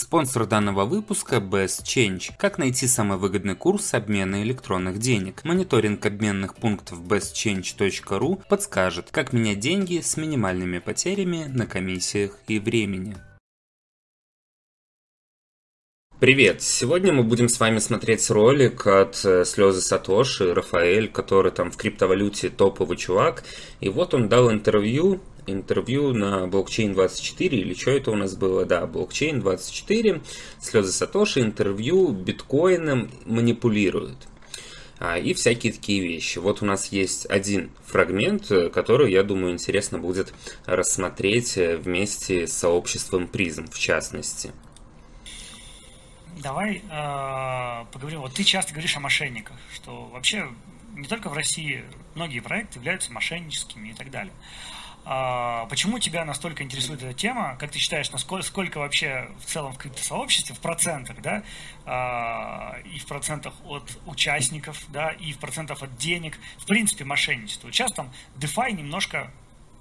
Спонсор данного выпуска Best Change. Как найти самый выгодный курс обмена электронных денег? Мониторинг обменных пунктов bestchange.ru подскажет, как менять деньги с минимальными потерями на комиссиях и времени. Привет! Сегодня мы будем с вами смотреть ролик от э, Слезы Сатоши, Рафаэль, который там в криптовалюте топовый чувак. И вот он дал интервью интервью на блокчейн 24 или что это у нас было, да, блокчейн 24, слезы Сатоши, интервью биткоином манипулируют. А, и всякие такие вещи. Вот у нас есть один фрагмент, который, я думаю, интересно будет рассмотреть вместе с сообществом призм, в частности. Давай э, поговорим. Вот ты часто говоришь о мошенниках, что вообще не только в России многие проекты являются мошенническими и так далее. А, почему тебя настолько интересует эта тема? Как ты считаешь, насколько сколько вообще в целом в криптосообществе, в процентах, да, а, и в процентах от участников, да, и в процентах от денег, в принципе, мошенничество. Сейчас там DeFi немножко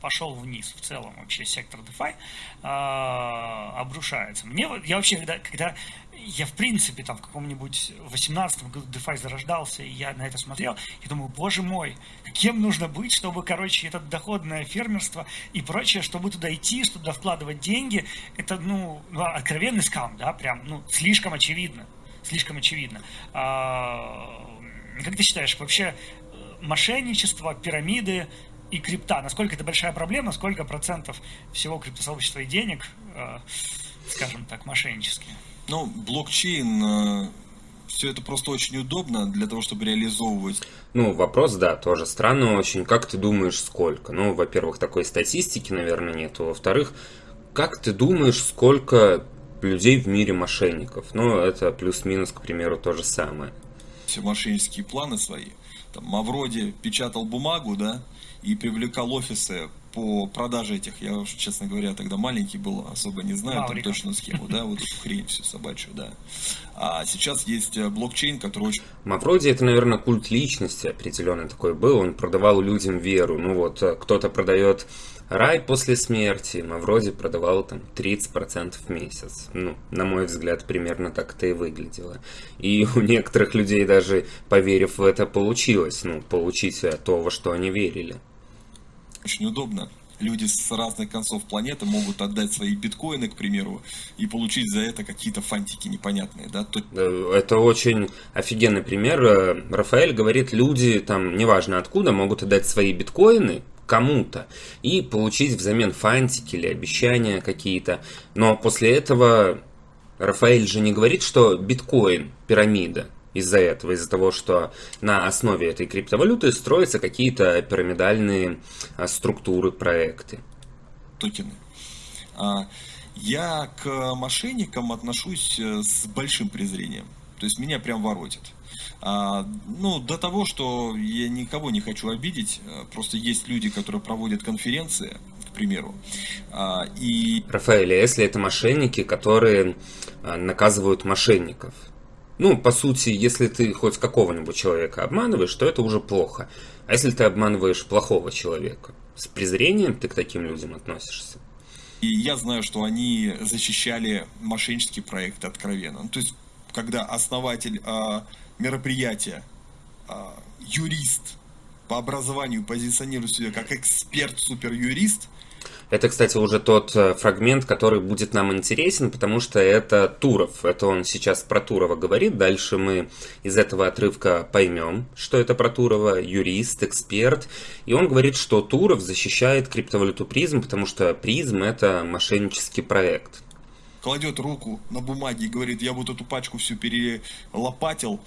пошел вниз в целом вообще сектор DeFi э, обрушается. Мне я вообще когда когда я в принципе там в каком-нибудь 18 году DeFi зарождался, и я на это смотрел, и думаю, боже мой, кем нужно быть, чтобы, короче, это доходное фермерство и прочее, чтобы туда идти, чтобы вкладывать деньги, это, ну, ну откровенный скам, да, прям, ну, слишком очевидно, слишком очевидно. А, как ты считаешь, вообще э, мошенничество, пирамиды, и крипта. Насколько это большая проблема, сколько процентов всего криптосообщества и денег, э, скажем так, мошеннические? Ну, блокчейн, э, все это просто очень удобно для того, чтобы реализовывать. Ну, вопрос, да, тоже странно очень. Как ты думаешь, сколько? Ну, во-первых, такой статистики, наверное, нету. Во-вторых, как ты думаешь, сколько людей в мире мошенников? Ну, это плюс-минус, к примеру, то же самое. Все мошеннические планы свои. Там Мавроди печатал бумагу, да, и привлекал офисы по продаже этих, я уж, честно говоря, тогда маленький был, особо не знаю Маврика. там точную схему, да, вот эту хрень всю собачью, да. А сейчас есть э, блокчейн, который очень... Мавроди это, наверное, культ личности определенный такой был, он продавал людям веру, ну вот, э, кто-то продает рай после смерти, Мавроди продавал там 30% в месяц. Ну, на мой взгляд, примерно так это и выглядело. И у некоторых людей даже, поверив в это, получилось, ну, получить то, во что они верили очень удобно. Люди с разных концов планеты могут отдать свои биткоины, к примеру, и получить за это какие-то фантики непонятные. Да? Это очень офигенный пример. Э, Рафаэль говорит, люди, там, неважно откуда, могут отдать свои биткоины, кому-то и получить взамен фантики или обещания какие-то. Но после этого Рафаэль же не говорит, что биткоин пирамида из-за этого, из-за того, что на основе этой криптовалюты строятся какие-то пирамидальные а, структуры, проекты. Токены. А, я к мошенникам отношусь э, с большим презрением. То есть меня прям воротит. А, ну, до того, что я никого не хочу обидеть, э, просто есть люди, которые проводят конференции, к примеру, а, и... Рафаэль, а если это мошенники, которые наказывают мошенников, ну, по сути, если ты хоть какого-нибудь человека обманываешь, то это уже плохо. А если ты обманываешь плохого человека, с презрением ты к таким людям относишься? И я знаю, что они защищали мошеннические проекты откровенно. Ну, то есть, когда основатель э, мероприятия, э, юрист по образованию позиционирует себя как эксперт-суперюрист, это, кстати, уже тот э, фрагмент, который будет нам интересен, потому что это Туров. Это он сейчас про Турова говорит. Дальше мы из этого отрывка поймем, что это про Турова. Юрист, эксперт. И он говорит, что Туров защищает криптовалюту призм, потому что призм это мошеннический проект кладет руку на бумаге и говорит, я вот эту пачку всю перелопатил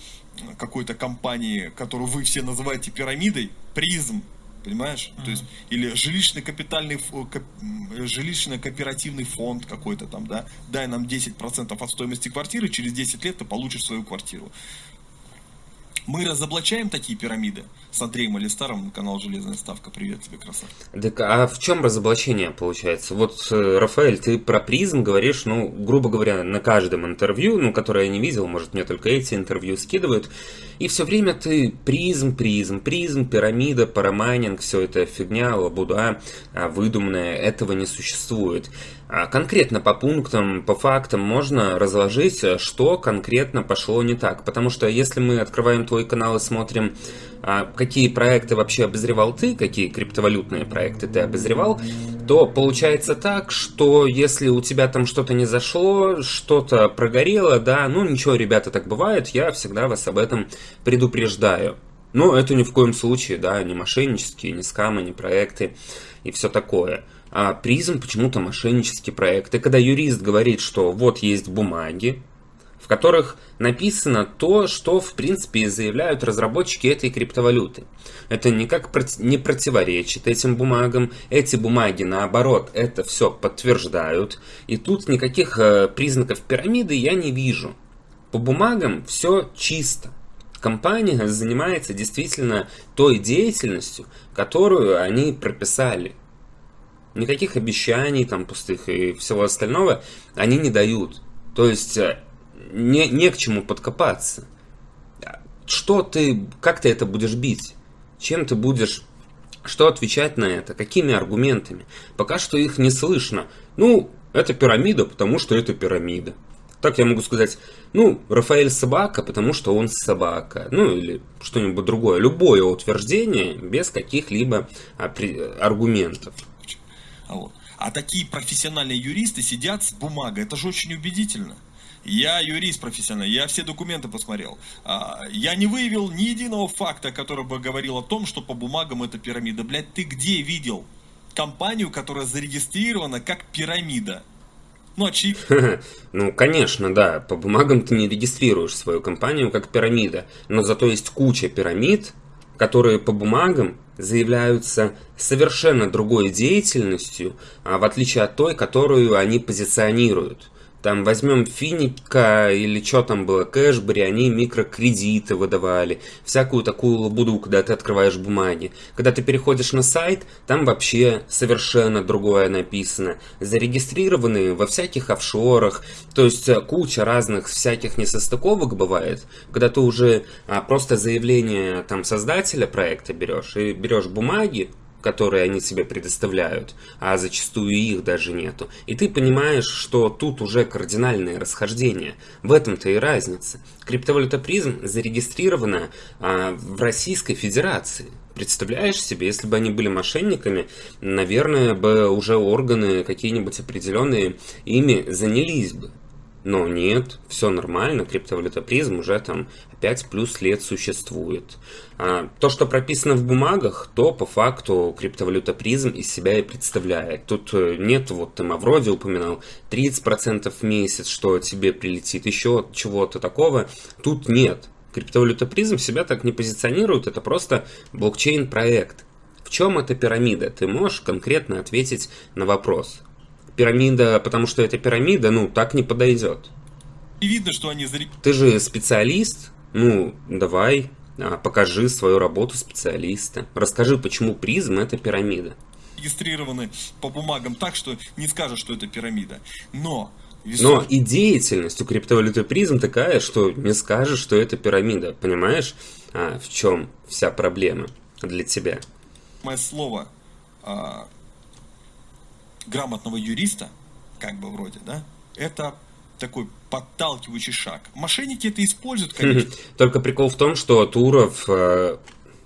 какой-то компании, которую вы все называете пирамидой, призм, понимаешь? Mm-hmm. То есть, или жилищный капитальный, жилищный кооперативный фонд какой-то там, да, дай нам 10% от стоимости квартиры, через 10 лет ты получишь свою квартиру. Мы разоблачаем такие пирамиды с Андреем Алистаром, канал Железная Ставка. Привет тебе, красавчик. Так, а в чем разоблачение получается? Вот, э, Рафаэль, ты про призм говоришь, ну, грубо говоря, на каждом интервью, ну, которое я не видел, может, мне только эти интервью скидывают, и все время ты призм, призм, призм, пирамида, парамайнинг, все это фигня, лабуда, а, выдуманная, этого не существует. А конкретно по пунктам, по фактам можно разложить, что конкретно пошло не так. Потому что если мы открываем твой канал и смотрим, а, какие проекты вообще обозревал ты, какие криптовалютные проекты ты обозревал, то получается так, что если у тебя там что-то не зашло, что-то прогорело, да, ну ничего, ребята, так бывает, я всегда вас об этом предупреждаю. Но это ни в коем случае, да, не мошеннические, не скамы, не проекты и все такое а призм почему-то мошеннический проект. И когда юрист говорит, что вот есть бумаги, в которых написано то, что в принципе заявляют разработчики этой криптовалюты. Это никак не противоречит этим бумагам. Эти бумаги, наоборот, это все подтверждают. И тут никаких э, признаков пирамиды я не вижу. По бумагам все чисто. Компания занимается действительно той деятельностью, которую они прописали. Никаких обещаний там пустых и всего остального они не дают. То есть э, не, не к чему подкопаться. Что ты, как ты это будешь бить? Чем ты будешь, что отвечать на это? Какими аргументами? Пока что их не слышно. Ну, это пирамида, потому что это пирамида. Так я могу сказать, ну, Рафаэль собака, потому что он собака. Ну, или что-нибудь другое. Любое утверждение без каких-либо аргументов. А вот. А такие профессиональные юристы сидят с бумагой. Это же очень убедительно. Я юрист профессиональный, я все документы посмотрел. А, я не выявил ни единого факта, который бы говорил о том, что по бумагам это пирамида. Блядь, ты где видел компанию, которая зарегистрирована как пирамида? Ну, очевидно. Ну, конечно, да. По бумагам ты не регистрируешь свою компанию как пирамида. Но зато есть куча пирамид, которые по бумагам заявляются совершенно другой деятельностью, а в отличие от той, которую они позиционируют. Там возьмем Финика или что там было, Кэшбери, они микрокредиты выдавали, всякую такую лабуду, когда ты открываешь бумаги. Когда ты переходишь на сайт, там вообще совершенно другое написано. Зарегистрированы во всяких офшорах, то есть э, куча разных всяких несостыковок бывает, когда ты уже а, просто заявление там создателя проекта берешь и берешь бумаги, которые они тебе предоставляют, а зачастую их даже нету. И ты понимаешь, что тут уже кардинальные расхождения. В этом-то и разница. Криптовалюта призм зарегистрирована а, в Российской Федерации. Представляешь себе, если бы они были мошенниками, наверное, бы уже органы какие-нибудь определенные ими занялись бы. Но нет, все нормально, криптовалюта призм уже там 5 плюс лет существует. А, то, что прописано в бумагах, то по факту криптовалюта призм из себя и представляет. Тут э, нет, вот ты Мавроди упоминал, 30% в месяц, что тебе прилетит, еще чего-то такого. Тут нет. Криптовалюта призм себя так не позиционирует, это просто блокчейн-проект. В чем эта пирамида? Ты можешь конкретно ответить на вопрос пирамида, потому что это пирамида, ну, так не подойдет. И видно, что они Ты же специалист, ну, давай, а, покажи свою работу специалиста. Расскажи, почему призм это пирамида. Регистрированы по бумагам так, что не скажешь, что это пирамида. Но. Но и деятельность у криптовалюты призм такая, что не скажешь, что это пирамида. Понимаешь, а, в чем вся проблема для тебя? Мое слово а, грамотного юриста, как бы вроде, да, это такой подталкивающий шаг. Мошенники это используют, конечно. Только прикол в том, что Туров, э,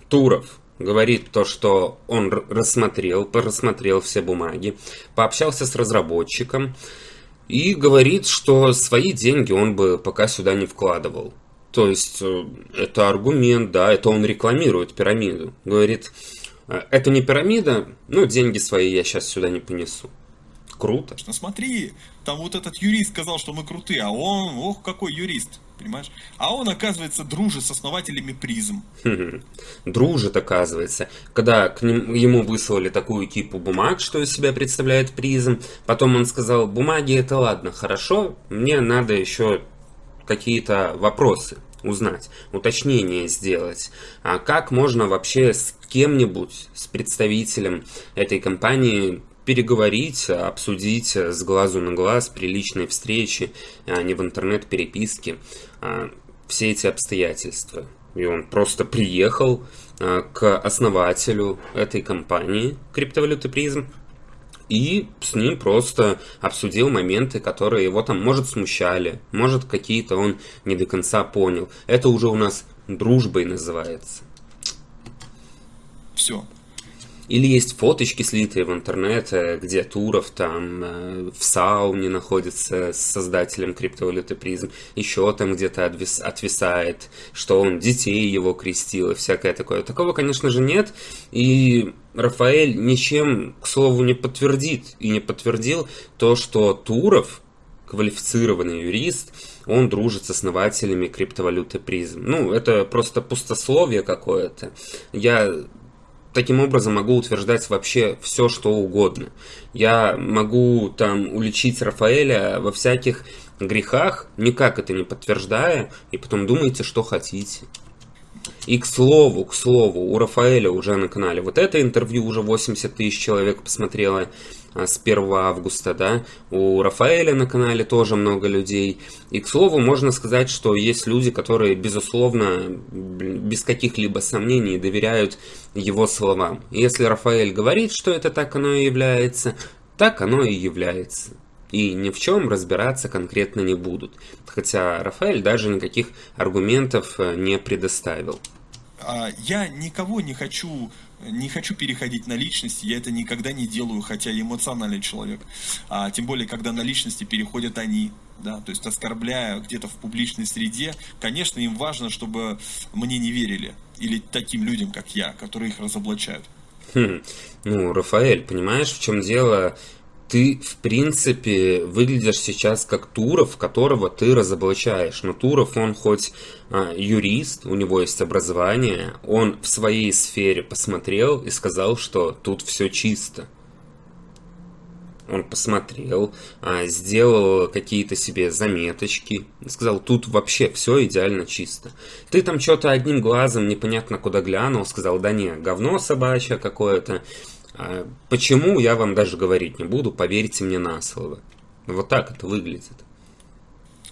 Туров говорит то, что он рассмотрел, просмотрел все бумаги, пообщался с разработчиком и говорит, что свои деньги он бы пока сюда не вкладывал. То есть э, это аргумент, да, это он рекламирует пирамиду. Говорит, «Э, это не пирамида, но деньги свои я сейчас сюда не понесу. Круто. Ну смотри, там вот этот юрист сказал, что мы крутые, а он, ох, какой юрист, понимаешь? А он, оказывается, дружит с основателями призм. Дружит, оказывается. Когда к ним, ему выслали такую типу бумаг, что из себя представляет призм, потом он сказал, бумаги это ладно, хорошо, мне надо еще какие-то вопросы узнать, уточнение сделать. А как можно вообще с кем-нибудь, с представителем этой компании переговорить, обсудить с глазу на глаз при личной встрече, а не в интернет-переписке, а, все эти обстоятельства. И он просто приехал а, к основателю этой компании, криптовалюты призм, и с ним просто обсудил моменты, которые его там, может, смущали, может, какие-то он не до конца понял. Это уже у нас дружбой называется. Все. Или есть фоточки слитые в интернете, где Туров там э, в сауне находится с создателем криптовалюты призм, еще там где-то отвис, отвисает, что он детей его крестил и всякое такое. Такого, конечно же, нет. И Рафаэль ничем, к слову, не подтвердит и не подтвердил то, что Туров, квалифицированный юрист, он дружит с основателями криптовалюты призм. Ну, это просто пустословие какое-то. Я таким образом могу утверждать вообще все, что угодно. Я могу там уличить Рафаэля во всяких грехах, никак это не подтверждая, и потом думайте, что хотите. И к слову, к слову, у Рафаэля уже на канале вот это интервью уже 80 тысяч человек посмотрело. С 1 августа, да, у Рафаэля на канале тоже много людей. И, к слову, можно сказать, что есть люди, которые, безусловно, без каких-либо сомнений доверяют его словам. Если Рафаэль говорит, что это так оно и является, так оно и является. И ни в чем разбираться конкретно не будут. Хотя Рафаэль даже никаких аргументов э, не предоставил. А, я никого не хочу не хочу переходить на личности, я это никогда не делаю, хотя я эмоциональный человек. А, тем более, когда на личности переходят они, да, то есть оскорбляя где-то в публичной среде, конечно, им важно, чтобы мне не верили. Или таким людям, как я, которые их разоблачают. Хм. Ну, Рафаэль, понимаешь, в чем дело? Ты, в принципе, выглядишь сейчас как Туров, которого ты разоблачаешь. Но Туров, он хоть а, юрист, у него есть образование, он в своей сфере посмотрел и сказал, что тут все чисто. Он посмотрел, а, сделал какие-то себе заметочки, сказал, тут вообще все идеально чисто. Ты там что-то одним глазом непонятно куда глянул, сказал, да не, говно собачье какое-то. А почему, я вам даже говорить не буду, поверьте мне на слово. Вот так это выглядит.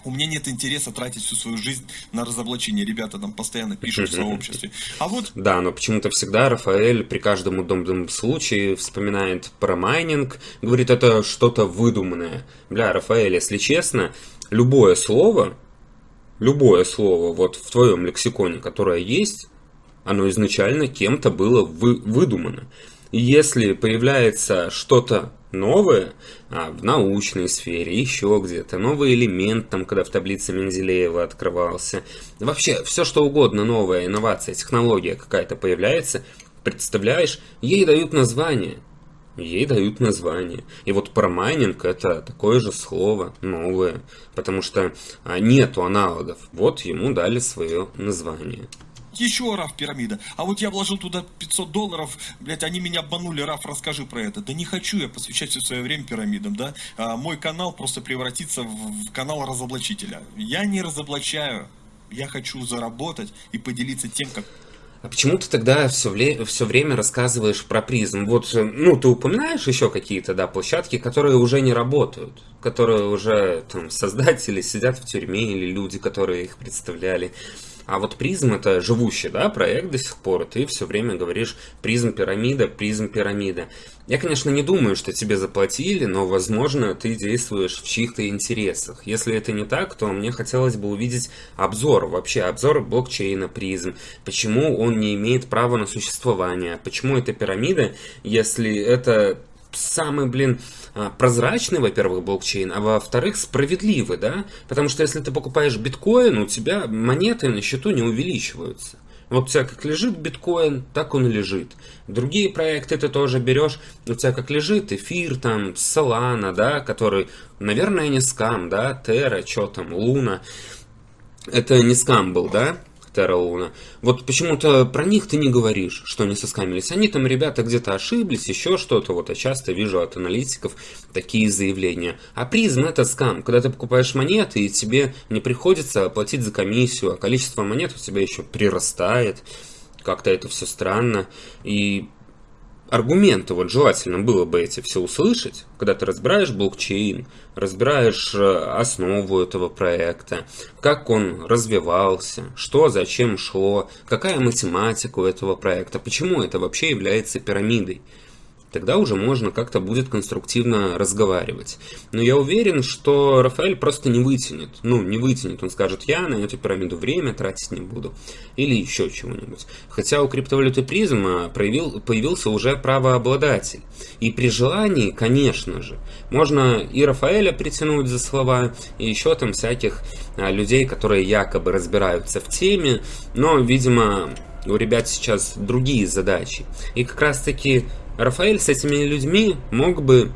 У меня нет интереса тратить всю свою жизнь на разоблачение. Ребята там постоянно пишут в сообществе. А вот... Да, но почему-то всегда Рафаэль при каждом удобном случае вспоминает про майнинг, говорит, это что-то выдуманное. Бля, Рафаэль, если честно, любое слово, любое слово вот в твоем лексиконе, которое есть, оно изначально кем-то было вы, выдумано. Если появляется что-то новое а, в научной сфере, еще где-то, новый элемент, там, когда в таблице Менделеева открывался, вообще все что угодно новая инновация, технология какая-то появляется, представляешь, ей дают название. Ей дают название. И вот про это такое же слово, новое, потому что а, нету аналогов. Вот ему дали свое название. Еще Раф пирамида. А вот я вложил туда 500 долларов, блядь, они меня обманули, Раф, расскажи про это. Да не хочу я посвящать все свое время пирамидам, да. А, мой канал просто превратится в, канал разоблачителя. Я не разоблачаю, я хочу заработать и поделиться тем, как а почему ты тогда все, вле... все время рассказываешь про призм? Вот, ну, ты упоминаешь еще какие-то, да, площадки, которые уже не работают, которые уже, там, создатели сидят в тюрьме или люди, которые их представляли. А вот призм это живущий, да, проект до сих пор, ты все время говоришь призм пирамида, призм пирамида. Я, конечно, не думаю, что тебе заплатили, но, возможно, ты действуешь в чьих-то интересах. Если это не так, то мне хотелось бы увидеть обзор, вообще обзор блокчейна призм. Почему он не имеет права на существование? Почему это пирамида, если это самый, блин, а, прозрачный, во-первых, блокчейн, а во-вторых, справедливый, да? Потому что если ты покупаешь биткоин, у тебя монеты на счету не увеличиваются. Вот у тебя как лежит биткоин, так он и лежит. Другие проекты ты тоже берешь, у тебя как лежит эфир, там, Solana, да, который, наверное, не скам, да, Terra, что там, Луна. Это не скам был, да? Терра Луна. Вот почему-то про них ты не говоришь, что они соскамились. Они там, ребята, где-то ошиблись, еще что-то. Вот я часто вижу от аналитиков такие заявления. А призм это скам. Когда ты покупаешь монеты, и тебе не приходится платить за комиссию, а количество монет у тебя еще прирастает. Как-то это все странно. И аргументы, вот желательно было бы эти все услышать, когда ты разбираешь блокчейн, разбираешь э, основу этого проекта, как он развивался, что зачем шло, какая математика у этого проекта, почему это вообще является пирамидой. Тогда уже можно как-то будет конструктивно разговаривать. Но я уверен, что Рафаэль просто не вытянет. Ну, не вытянет. Он скажет, я на эту пирамиду время тратить не буду. Или еще чего-нибудь. Хотя у криптовалюты призма проявил, появился уже правообладатель. И при желании, конечно же, можно и Рафаэля притянуть за слова, и еще там всяких а, людей, которые якобы разбираются в теме, но, видимо, у ребят сейчас другие задачи. И как раз таки Рафаэль с этими людьми мог бы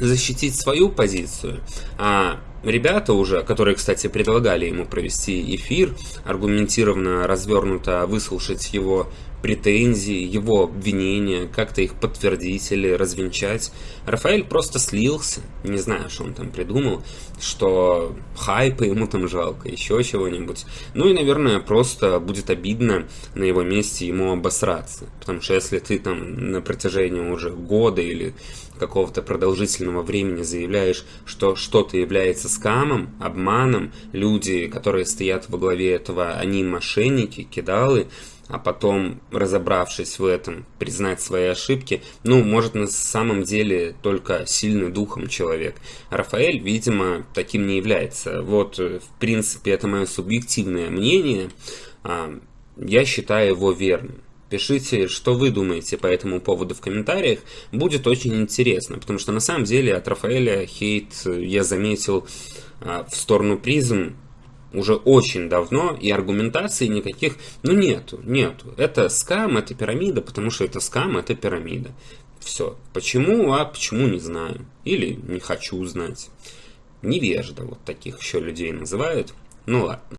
защитить свою позицию, а ребята уже, которые, кстати, предлагали ему провести эфир, аргументированно, развернуто выслушать его претензии, его обвинения, как-то их подтвердить или развенчать. Рафаэль просто слился, не знаю, что он там придумал, что хайпа ему там жалко, еще чего-нибудь. Ну и, наверное, просто будет обидно на его месте ему обосраться. Потому что если ты там на протяжении уже года или какого-то продолжительного времени заявляешь, что что-то является скамом, обманом, люди, которые стоят во главе этого, они мошенники, кидалы, а потом, разобравшись в этом, признать свои ошибки, ну, может на самом деле только сильный духом человек. Рафаэль, видимо, таким не является. Вот, в принципе, это мое субъективное мнение. А, я считаю его верным. Пишите, что вы думаете по этому поводу в комментариях. Будет очень интересно, потому что на самом деле от Рафаэля хейт я заметил а, в сторону призм уже очень давно, и аргументации никаких, ну нету, нету. Это скам, это пирамида, потому что это скам, это пирамида. Все. Почему, а почему не знаю. Или не хочу знать. Невежда, вот таких еще людей называют. Ну ладно.